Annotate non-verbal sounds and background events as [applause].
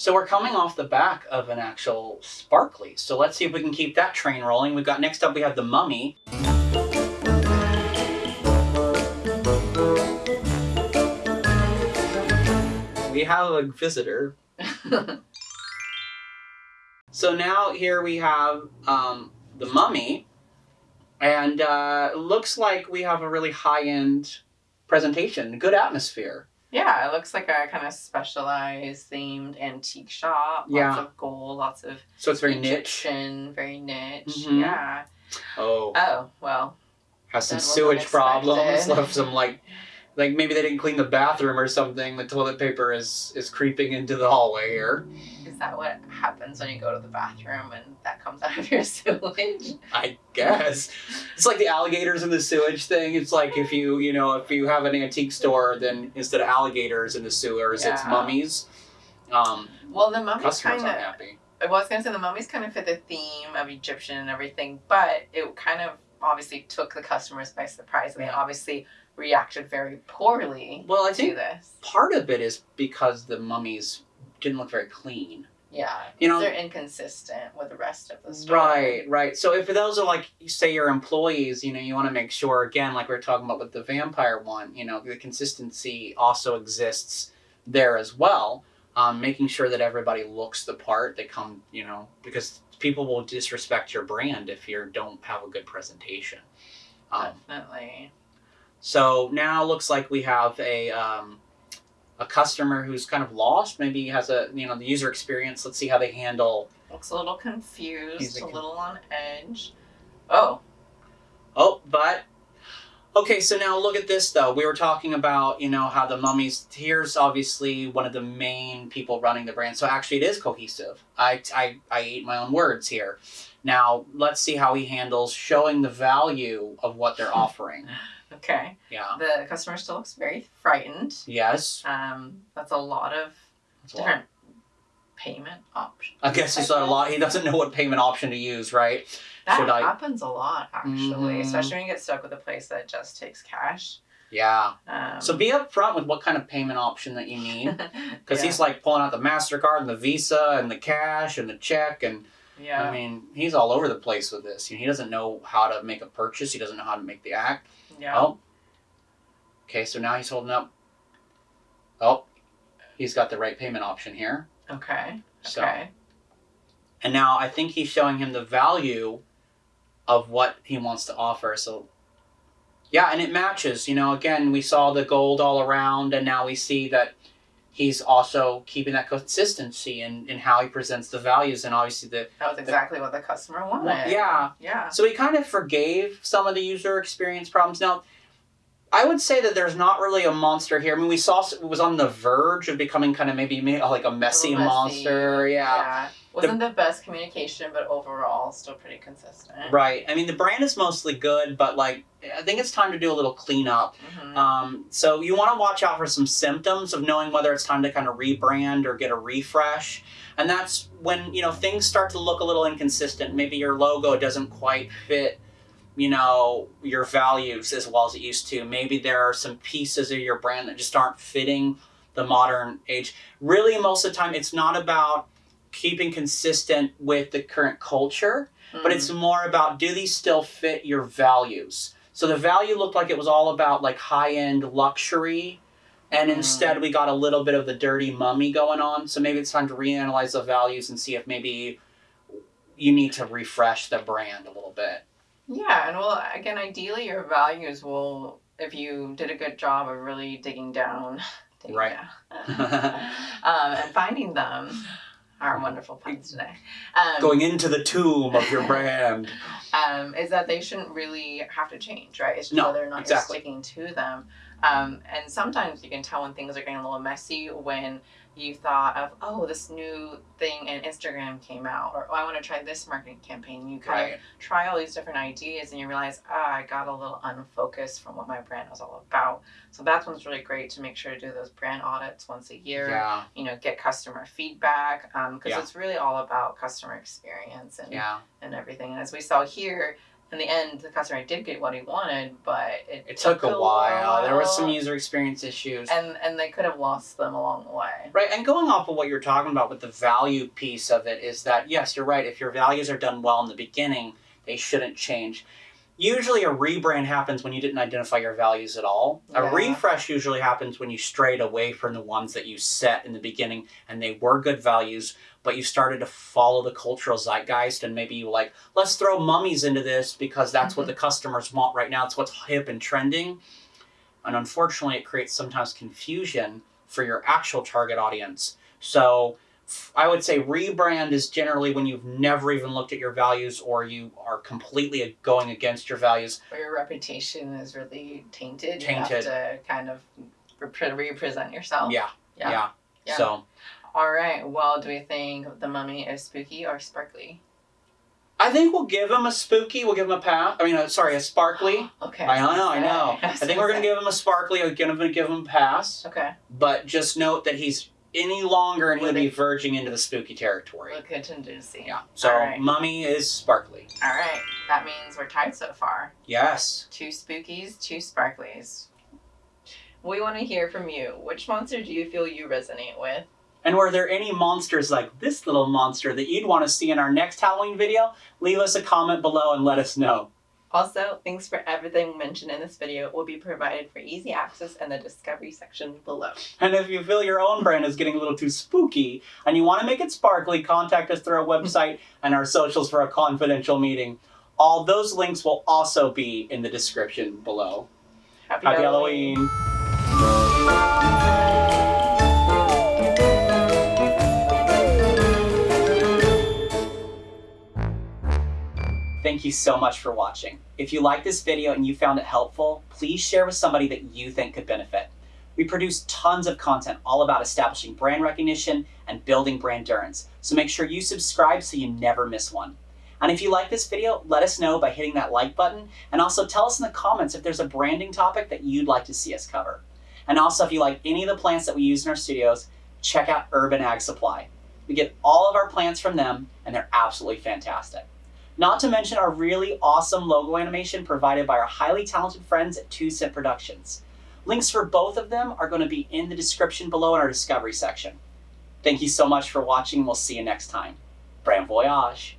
So we're coming off the back of an actual sparkly. So let's see if we can keep that train rolling. We've got next up we have the mummy. We have a visitor. [laughs] so now here we have um, the mummy, and uh, looks like we have a really high end presentation, good atmosphere. Yeah, it looks like a kind of specialized themed antique shop. Lots Yeah. of gold, lots of So it's very niche. Egyptian, very niche. Mhm. Yeah. Oh, Oh, well. has some sewage problems. Left [laughs] some like, like maybe they didn't clean the bathroom or something. The toilet paper is is creeping into the hallway here. Is that what happens when you go to the bathroom and that comes out of your [laughs] sewage? I guess it's like the alligators in the sewage thing. It's like if you you know if you have an antique store, then instead of alligators in the sewers, it's mummies. Um, Well, the mummies kind of. I was gonna say the mummies kind of fit the theme of Egyptian and everything, but it kind of obviously took the customers by surprise, and they obviously reacted very poorly Well, I to think this. part of it is because the mummies didn't look very clean. Yeah, You know- they're inconsistent with the rest of the story. Right, right. So if those are like, say, your employees, you know, you want to make sure again, like we are talking about with the vampire one, you know, the consistency also exists there as well. Um, making sure that everybody looks the part. They come, you know, because people will disrespect your brand if you don't have a good presentation. Um, Definitely. so now looks like we have a um, a customer who's kind of lost. Maybe has a you know the user experience. Let's see how they handle. Looks a little confused, a little on edge. Oh, Oh, but okay. So now look at this though. We were talking about you know how the mummies. Here's obviously one of the main people running the brand. So actually, it is cohesive. I I I ate my own words here. Now let's see how he handles showing the value of what they're [laughs] offering. okay. Yeah. The customer still looks very frightened. Yes. Um, that's a lot of That's a lot. different payment options. I guess he's not a lot. He doesn't know what payment option to use, right? That Should happens a lot, actually, Mhm. especially when you get stuck with a place that just takes cash. Yeah. Um, So be upfront with what kind of payment option that you need, [laughs] because yeah. he's like pulling out the Mastercard and the Visa and the cash and the check, and yeah. I mean he's all over the place with this. You know, he doesn't know how to make a purchase. He doesn't know how to make the act. yeah. Oh. Okay, so now he's holding up. Oh, he's got the right payment option here. Okay. So- Okay. And now I think he's showing him the value of what he wants to offer. So, yeah, and it matches. You know, again, we saw the gold all around, and now we see that he's also keeping that consistency in, in how he presents the values, and obviously the. That was exactly what the customer wanted. Yeah. Yeah. So he kind of forgave some of the user experience problems. Now, I would say that there's not really a monster here. I mean, we saw it was on the verge of becoming kind of maybe like a messy, little messy. monster. yeah. Wasn't the best communication, but overall still pretty consistent. Right. I mean, the brand is mostly good, but like, I think it's time to do a little cleanup. Mhm. Um, so you want to watch out for some symptoms of knowing whether it's time to kind of rebrand or get a refresh. And that's when, you know, things start to look a little inconsistent. Maybe your logo doesn't quite fit, you know, your values as well as it used to. Maybe there are some pieces of your brand that just aren't fitting the modern age. Really, most of the time, it's not about keeping consistent with the current culture but Mhm. it's more about do these still fit your values so the value looked like it was all about like high-end luxury and Mm. instead we got a little bit of the dirty mummy going on so maybe it's time to reanalyze the values and see if maybe you need to refresh the brand a little bit Yeah, and well, again, ideally, your values will, if you did a good job of really digging down, [laughs] digging Right. down, [laughs] [laughs] um, and finding them. Our wonderful puns today. Um, going into the tomb of your brand um, is that they shouldn't really have to change, right? It's just No, whether or not exactly. you're sticking to them. Um, and sometimes you can tell when things are getting a little messy when you thought of, oh, this new thing in Instagram came out, or oh, I want to try this marketing campaign. You kind of try all these different ideas and you realize, ah, I got a little unfocused from what my brand was all about. So that's when it's really great to make sure to do those brand audits once a year. yeah You know, get customer feedback because Yeah. it's really all about customer experience and yeah and everything. And as we saw here, in the end, the customer did get what he wanted, but it, It took a while. There was some user experience issues. and and they could have lost them along the way. Right, and going off of what you're talking about with the value piece of it is that yes, you're right. If your values are done well in the beginning, they shouldn't change. Usually, a rebrand happens when you didn't identify your values at all. A refresh usually happens when you strayed away from the ones that you set in the beginning and they were good values, but you started to follow the cultural zeitgeist and maybe you like, let's throw mummies into this because that's what mm-hmm. the customers want right now. It's what's hip and trending. And unfortunately, it creates sometimes confusion for your actual target audience. So I would say rebrand is generally when you've never even looked at your values or you are completely going against your values. Where your reputation is really tainted. Tainted. You have to kind of repre- represent yourself. Yeah, Yeah. yeah. Yeah. So All right. Well, do we think the mummy is spooky or sparkly? I think we'll give him a spooky. We'll give him a pass. I mean, uh, sorry, a sparkly. [gasps] Okay. I know, I know. [laughs] gonna I think we're gonna give him a sparkly. I'm gonna give him a pass. Okay. But just note that he's any longer and he'll be verging into the spooky territory. Look contingency. Yeah. So right. mummy is sparkly. All right. That means we're tied so far. Yes. Two spookies, two sparklies. We want to hear from you. Which monster do you feel you resonate with? And were there any monsters like this little monster that you'd want to see in our next Halloween video? Leave us a comment below and let us know. Also, links for everything mentioned in this video will be provided for easy access in the discovery section below. And if you feel your own brand is getting a little too spooky and you want to make it sparkly, contact us through our website and our socials for a confidential meeting. All those links will also be in the description below. Happy, Happy Halloween. Thank you so much for watching. If you liked this video and you found it helpful, please share with somebody that you think could benefit. We produce tons of content all about establishing brand recognition and building brand endurance, so make sure you subscribe so you never miss one. And if you like this video, let us know by hitting that like button, and also tell us in the comments if there's a branding topic that you'd like to see us cover. And also, if you like any of the plants that we use in our studios, check out Urban Ag Supply. We get all of our plants from them, and they're absolutely fantastic. Not to mention our really awesome logo animation provided by our highly talented friends at Two Cent Productions. Links for both of them are going to be in the description below in our discovery section. Thank you so much for watching, we'll see you next time. Brand Voyage!